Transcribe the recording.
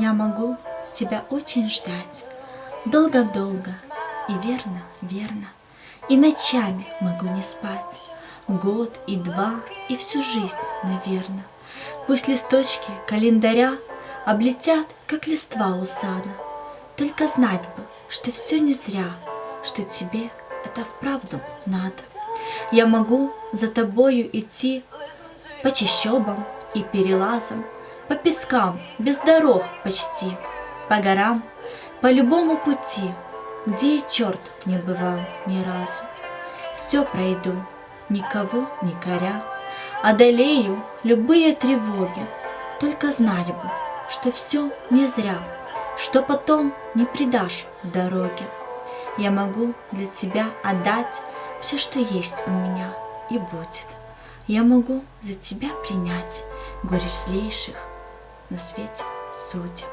Я могу тебя очень ждать, Долго-долго и верно, верно, И ночами могу не спать, Год и два, и всю жизнь, наверно. Пусть листочки календаря Облетят, как листва у сада, Только знать бы, что все не зря, Что тебе это вправду надо. Я могу за тобою идти По чащобам и перелазам, по пескам, без дорог почти, По горам, по любому пути, Где и черт не бывал ни разу. Все пройду, никого не коря, Одолею любые тревоги, Только знать бы, что все не зря, Что потом не предашь дороге. Я могу для тебя отдать Все, что есть у меня, и будет. Я могу за тебя принять Горечь злейших на свете судеб.